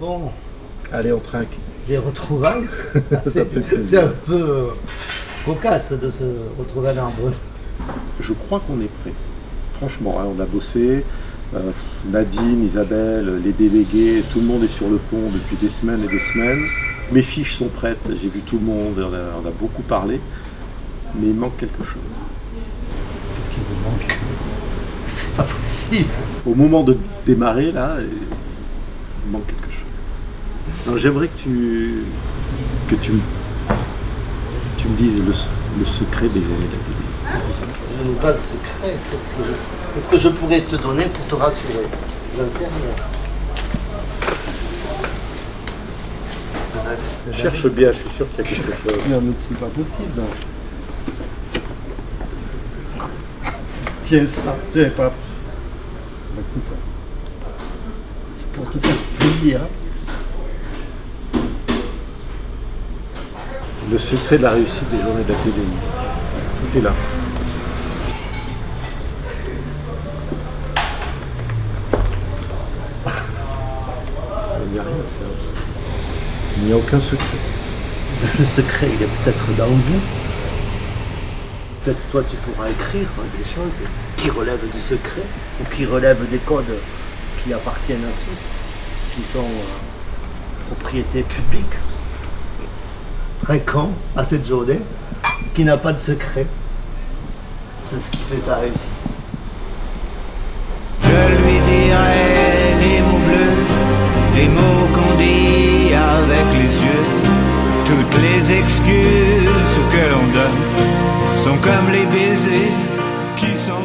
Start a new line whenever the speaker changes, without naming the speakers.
Bon,
Allez, on trinque.
les retrouvailles, c'est un peu euh, cocasse de se retrouver à Narbonne.
Je crois qu'on est prêt. Franchement, hein, on a bossé. Euh, Nadine, Isabelle, les délégués, tout le monde est sur le pont depuis des semaines et des semaines. Mes fiches sont prêtes, j'ai vu tout le monde, on a, on a beaucoup parlé. Mais il manque quelque chose.
Qu'est-ce qui vous manque? C'est pas possible.
Au moment de démarrer, là, il manque quelque chose. Alors, J'aimerais que tu, que tu, me- tu me dises le, le secret des journées de la télé.
Je n'ai pas de secret. Qu'est-ce que, je, qu'est-ce que je pourrais te donner pour te rassurer? J'en sais rien.
Cherche bien, je suis sûr qu'il y a quelque chose.
Non, mais c'est pas possible. Tiens, ça, j'avais pas. Bah, écoute, c'est pour te faire plaisir.
Le secret de la réussite des journées de la TDI. Tout est là. Il n'y a rien, Il n'y a aucun secret.
Le secret, il est peut-être dans vous. Peut-être toi, tu pourras écrire hein, des choses qui relèvent du secret ou qui relèvent des codes qui appartiennent à tous, qui sont euh, propriété publique. Très con à cette journée, qui n'a pas de secret. C'est ce qui fait sa réussite.
Je lui dirai les mots bleus, les mots qu'on dit avec les yeux. Toutes les excuses que l'on donne sont comme les baisers qui s'en